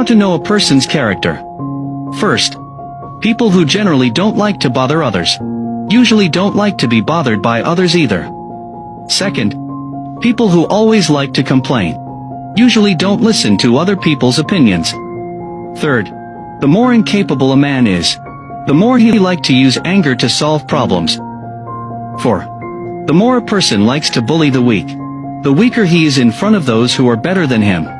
How to know a person's character. First, people who generally don't like to bother others. Usually don't like to be bothered by others either. Second, people who always like to complain. Usually don't listen to other people's opinions. Third, the more incapable a man is, the more he likes to use anger to solve problems. 4. The more a person likes to bully the weak, the weaker he is in front of those who are better than him.